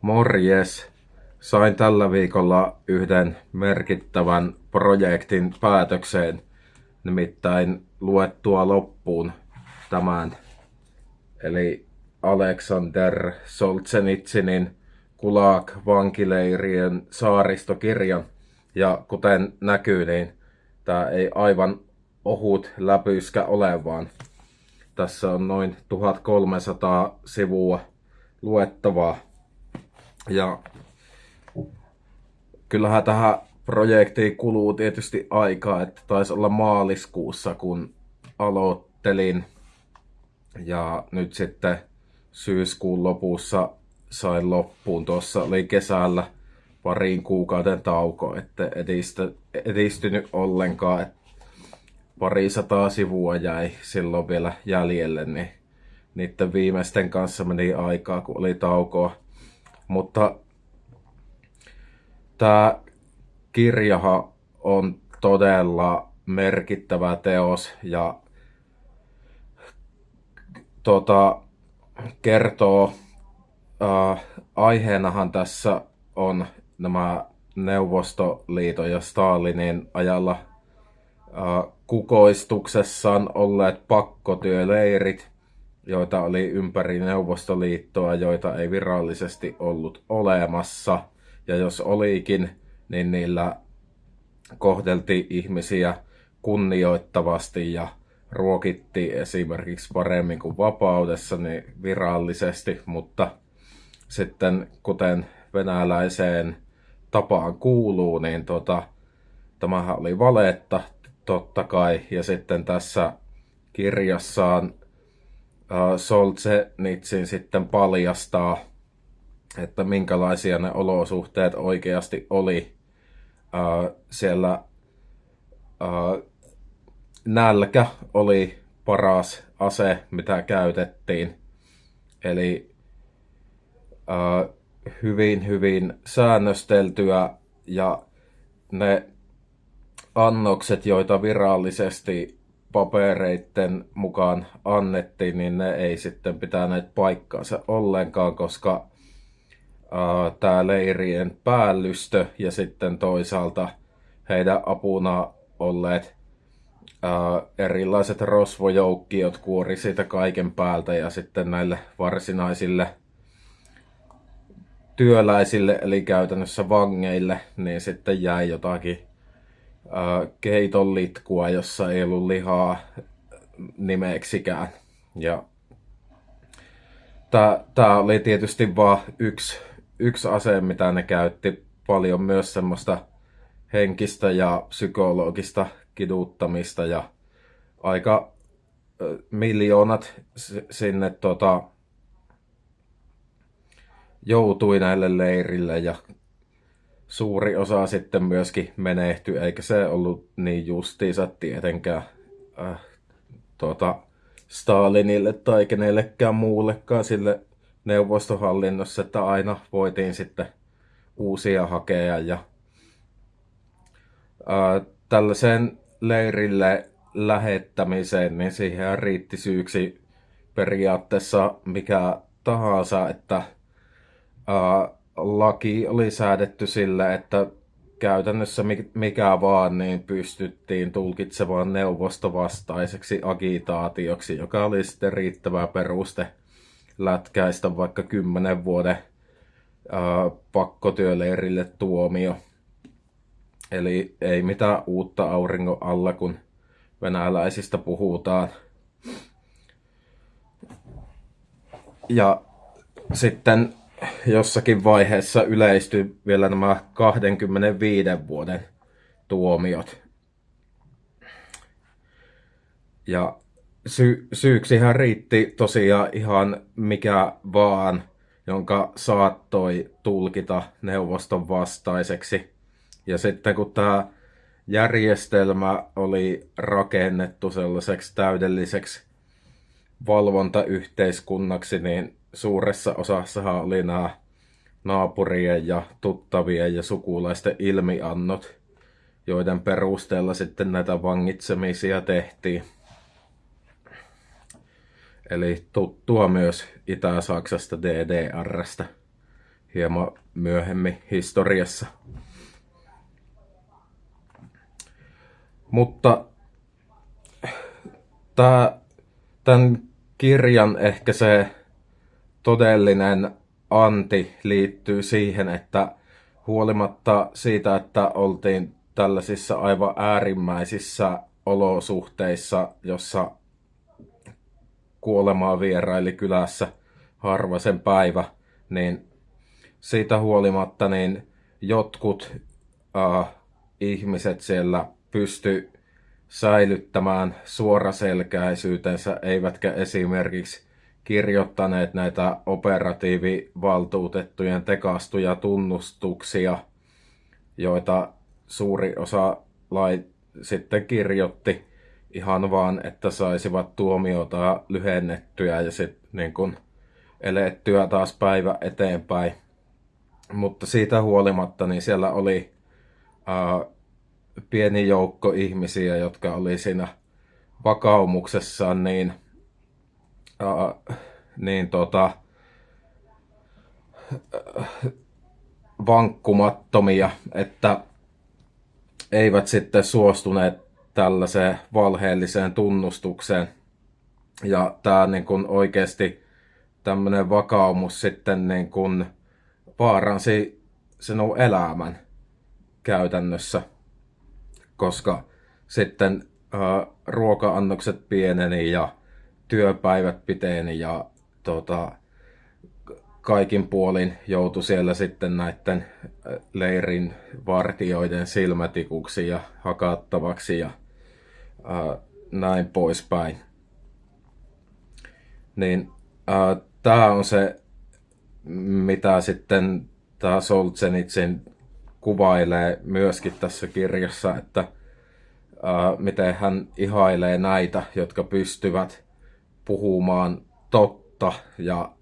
Morjes! Sain tällä viikolla yhden merkittävän projektin päätökseen, nimittäin luettua loppuun tämän, eli Alexander Solzhenitsinin Kulak vankileirien saaristokirjan. Ja kuten näkyy, niin tämä ei aivan ohut läpyskä ole, vaan tässä on noin 1300 sivua luettavaa. Ja kyllähän tähän projektiin kuluu tietysti aikaa, että taisi olla maaliskuussa, kun aloittelin. Ja nyt sitten syyskuun lopussa sain loppuun. Tuossa oli kesällä pariin kuukauden tauko, että edisty, edistynyt ollenkaan. Että pari sataa sivua jäi silloin vielä jäljelle, niin niiden viimeisten kanssa meni aikaa, kun oli taukoa. Mutta tämä kirjaha on todella merkittävä teos ja tota, kertoo, äh, aiheenahan tässä on nämä Neuvostoliiton ja Stalinin ajalla äh, kukoistuksessaan olleet pakkotyöleirit, joita oli ympäri Neuvostoliittoa, joita ei virallisesti ollut olemassa. Ja jos olikin, niin niillä kohdeltiin ihmisiä kunnioittavasti ja ruokittiin esimerkiksi paremmin kuin vapaudessa niin virallisesti, mutta sitten kuten venäläiseen tapaan kuuluu, niin tota, tämähän oli valetta totta kai. Ja sitten tässä kirjassaan Solzhenitsin sitten paljastaa, että minkälaisia ne olosuhteet oikeasti oli siellä nälkä oli paras ase, mitä käytettiin. Eli äh, hyvin, hyvin säännösteltyä ja ne annokset, joita virallisesti papereiden mukaan annettiin, niin ne ei sitten pitäneet paikkaansa ollenkaan, koska tämä leirien päällystö ja sitten toisaalta heidän apuna olleet ää, erilaiset rosvojoukkiot kuori siitä kaiken päältä ja sitten näille varsinaisille työläisille, eli käytännössä vangeille, niin sitten jäi jotakin ää, keiton litkua, jossa ei ollut lihaa nimeksikään. Ja tämä oli tietysti vain yksi, yksi ase, mitä ne käytti paljon myös semmoista henkistä ja psykologista kiduttamista ja aika miljoonat sinne tota, joutui näille leirille ja suuri osa sitten myöskin menehtyi, eikä se ollut niin justiinsa tietenkään äh, tota, Stalinille tai kenellekään muullekaan sille neuvostohallinnossa, että aina voitiin sitten uusia hakea ja äh, tällaiseen leirille lähettämiseen, niin siihen riitti syyksi periaatteessa mikä tahansa, että ää, laki oli säädetty sillä, että käytännössä mikä vaan niin pystyttiin tulkitsemaan neuvostovastaiseksi agitaatioksi, joka oli sitten riittävä peruste lätkäistä vaikka kymmenen vuoden ää, pakkotyöleirille tuomio. Eli ei mitään uutta auringon alla, kun venäläisistä puhutaan. Ja sitten jossakin vaiheessa yleistyi vielä nämä 25 vuoden tuomiot. Ja sy- syyksihän riitti tosiaan ihan mikä vaan, jonka saattoi tulkita neuvoston vastaiseksi. Ja sitten kun tämä järjestelmä oli rakennettu sellaiseksi täydelliseksi valvontayhteiskunnaksi, niin suuressa osassa oli nämä naapurien ja tuttavien ja sukulaisten ilmiannot, joiden perusteella sitten näitä vangitsemisia tehtiin. Eli tuttua myös Itä-Saksasta DDRstä hieman myöhemmin historiassa. Mutta tämän kirjan ehkä se todellinen anti liittyy siihen, että huolimatta siitä, että oltiin tällaisissa aivan äärimmäisissä olosuhteissa, jossa kuolemaa vieraili kylässä harva sen päivä, niin siitä huolimatta niin jotkut äh, ihmiset siellä pysty säilyttämään suoraselkäisyytensä, eivätkä esimerkiksi kirjoittaneet näitä operatiivivaltuutettujen tekastuja tunnustuksia, joita suuri osa lai sitten kirjoitti ihan vaan, että saisivat tuomiota lyhennettyä ja sitten niin kun elettyä taas päivä eteenpäin. Mutta siitä huolimatta niin siellä oli ää, pieni joukko ihmisiä, jotka oli siinä vakaumuksessaan niin, ää, niin tota, vankkumattomia, että eivät sitten suostuneet tällaiseen valheelliseen tunnustukseen. Ja tämä niin kuin oikeasti tämmöinen vakaumus sitten niin kuin vaaransi sinun elämän käytännössä, koska sitten ää, ruoka-annokset pieneni ja työpäivät piteni ja tota, kaikin puolin joutui siellä sitten näiden leirin vartioiden silmätikuksi ja hakattavaksi ja ää, näin poispäin. Niin tämä on se, mitä sitten tämä Solzhenitsin kuvailee myöskin tässä kirjassa, että ää, miten hän ihailee näitä, jotka pystyvät puhumaan totta ja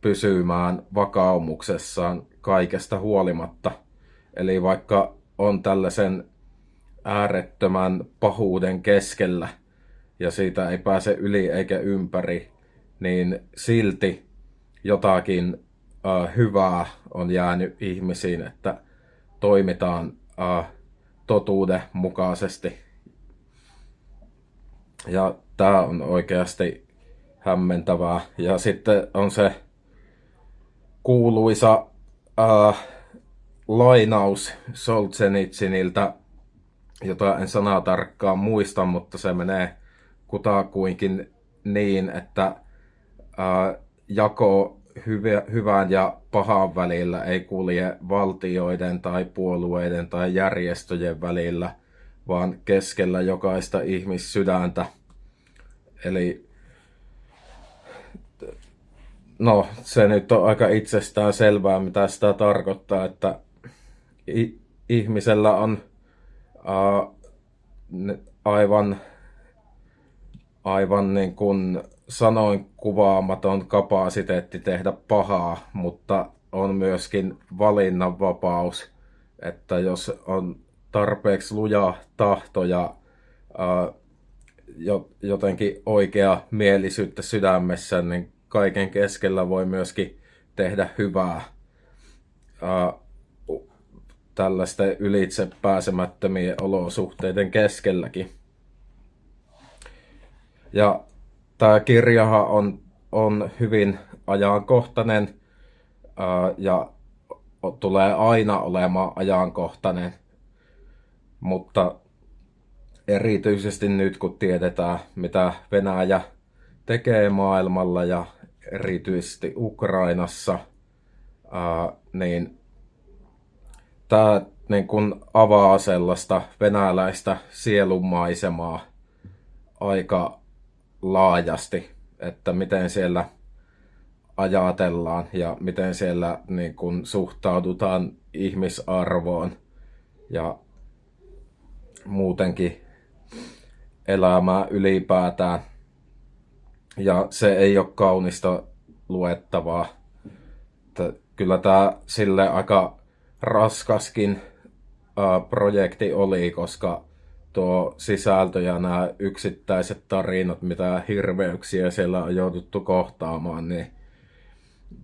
pysymään vakaumuksessaan kaikesta huolimatta. Eli vaikka on tällaisen äärettömän pahuuden keskellä ja siitä ei pääse yli eikä ympäri, niin silti jotakin äh, hyvää on jäänyt ihmisiin, että toimitaan äh, totuuden mukaisesti. Ja tämä on oikeasti hämmentävää. Ja sitten on se kuuluisa äh, lainaus Solzhenitsyniltä, jota en sanaa tarkkaan muista, mutta se menee kutakuinkin niin, että äh, jako hyvä, hyvän ja pahan välillä ei kulje valtioiden tai puolueiden tai järjestöjen välillä, vaan keskellä jokaista ihmissydäntä. Eli no, se nyt on aika itsestään selvää, mitä sitä tarkoittaa, että ihmisellä on uh, aivan, aivan niin kuin sanoin kuvaamaton kapasiteetti tehdä pahaa, mutta on myöskin valinnanvapaus, että jos on tarpeeksi luja tahto ja uh, jotenkin oikea mielisyyttä sydämessä, niin kaiken keskellä voi myöskin tehdä hyvää uh, tällaisten ylitse pääsemättömien olosuhteiden keskelläkin. Ja tämä kirjahan on, on hyvin ajankohtainen uh, ja tulee aina olemaan ajankohtainen, mutta erityisesti nyt kun tiedetään, mitä Venäjä tekee maailmalla ja erityisesti Ukrainassa, ää, niin tämä niin kun avaa sellaista venäläistä sielunmaisemaa aika laajasti, että miten siellä ajatellaan ja miten siellä niin kun suhtaudutaan ihmisarvoon ja muutenkin elämää ylipäätään. Ja se ei ole kaunista luettavaa. Että kyllä tämä sille aika raskaskin ää, projekti oli, koska tuo sisältö ja nämä yksittäiset tarinat, mitä hirveyksiä siellä on jouduttu kohtaamaan, niin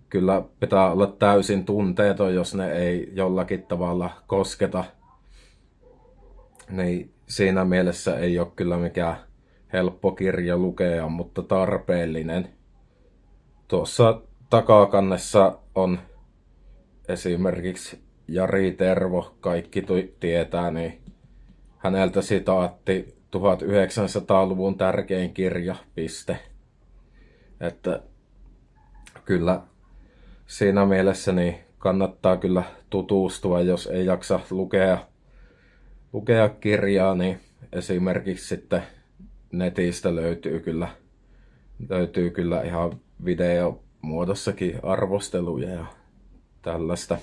kyllä pitää olla täysin tunteeton, jos ne ei jollakin tavalla kosketa. Niin siinä mielessä ei ole kyllä mikään helppo kirja lukea, mutta tarpeellinen. Tuossa takakannessa on esimerkiksi Jari Tervo, kaikki tietää, niin häneltä sitaatti 1900-luvun tärkein kirja, piste. Että kyllä siinä mielessä niin kannattaa kyllä tutustua, jos ei jaksa lukea, lukea kirjaa, niin esimerkiksi sitten netistä löytyy kyllä, löytyy kyllä ihan videomuodossakin arvosteluja ja tällaista.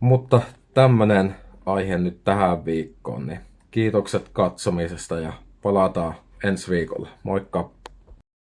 Mutta tämmönen aihe nyt tähän viikkoon, niin kiitokset katsomisesta ja palataan ensi viikolla. Moikka!